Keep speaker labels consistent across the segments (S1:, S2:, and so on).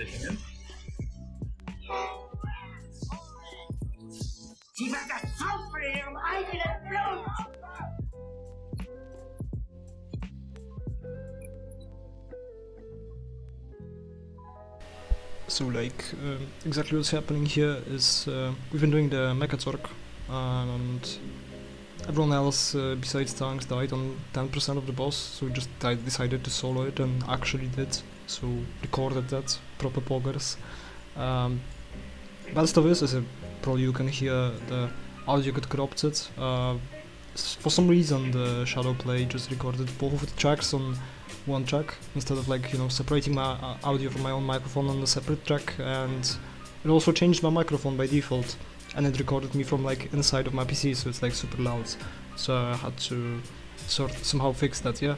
S1: Taking in.
S2: Die war das Zaun von ihrem eigenen Blut!
S3: So like um, exactly what's happening here is uh, we've been doing the Mechazorg and everyone else uh, besides Tanks died on 10% of the boss so we just decided to solo it and actually did so recorded that proper poggers. Um, best of this is uh, probably you can hear the audio got corrupted uh, for some reason the ShadowPlay just recorded both of the tracks on one track instead of like you know separating my uh, audio from my own microphone on a separate track and it also changed my microphone by default and it recorded me from like inside of my PC so it's like super loud. So I had to sort somehow fix that yeah.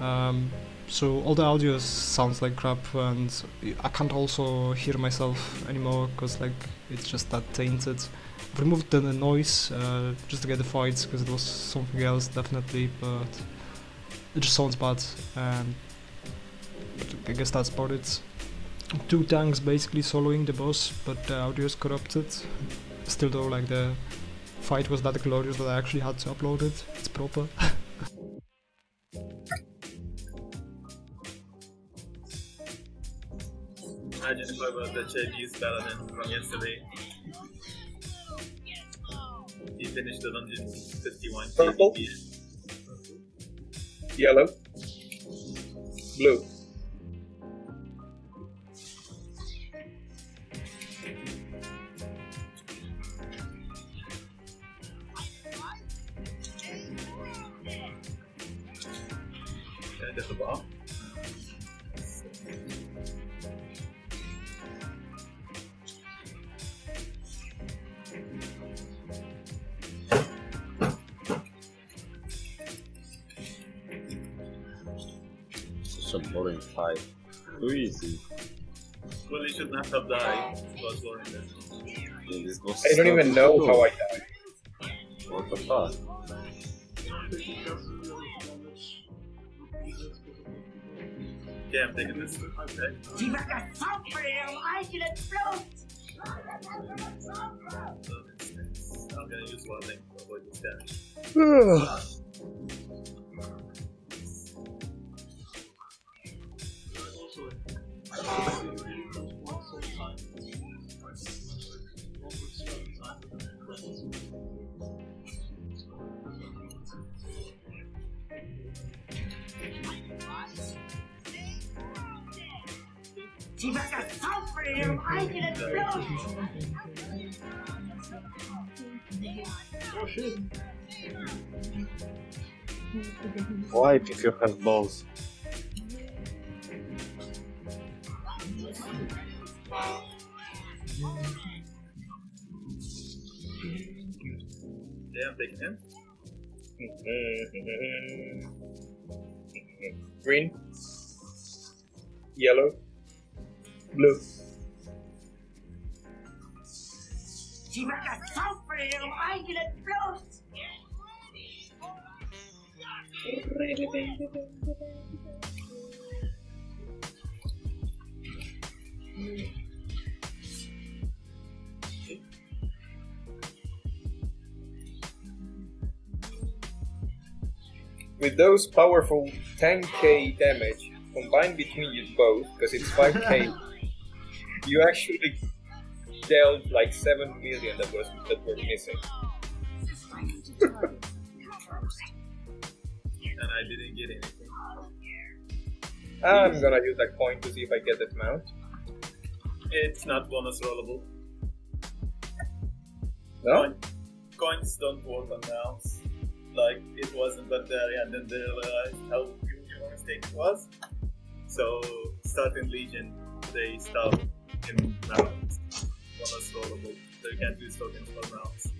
S3: Um, so all the audio sounds like crap and I can't also hear myself anymore because like it's just that tainted. I've removed the noise uh, just to get the fights because it was something else definitely but it just sounds bad and I guess that's about it. Two tanks basically soloing the boss but the audio is corrupted still though like the fight was that glorious that I actually had to upload it it's proper
S1: I just I was the Chinese paladin from yesterday. He finished the dungeon 51
S4: Purple. Yellow. Blue.
S1: Kind of a bar.
S5: Such a boring fight. Too easy.
S1: Well, he should not have died. It boring.
S5: Yeah, this was
S4: I don't even know
S5: cool.
S4: how I died.
S5: What the fuck?
S1: Okay, I'm taking this. Okay.
S2: Die war das Zaun von ihrem eigenen Blut!
S1: So it's, it's, I'm gonna use one thing to avoid this damage.
S2: Die war das Zaun von ihrem eigenen Blut!
S5: Wipe if you have balls.
S1: Yeah, I'm taking him.
S4: Green. Yellow. Blue.
S2: Die war das Zaun von ihrem eigenen
S4: With those powerful 10k damage combined between you both, because it's 5k, you actually dealt like 7 million that was that were missing.
S1: And I didn't get anything.
S4: I'm gonna use that coin to see if I get that mount.
S1: It's not bonus rollable.
S4: No?
S1: Coin, coins don't work on mounts. Like it was in Pandaria and then they realized how huge your mistake was. So starting Legion, they stopped in mounts. Bonus rollable. So you can't use tokens for mounts.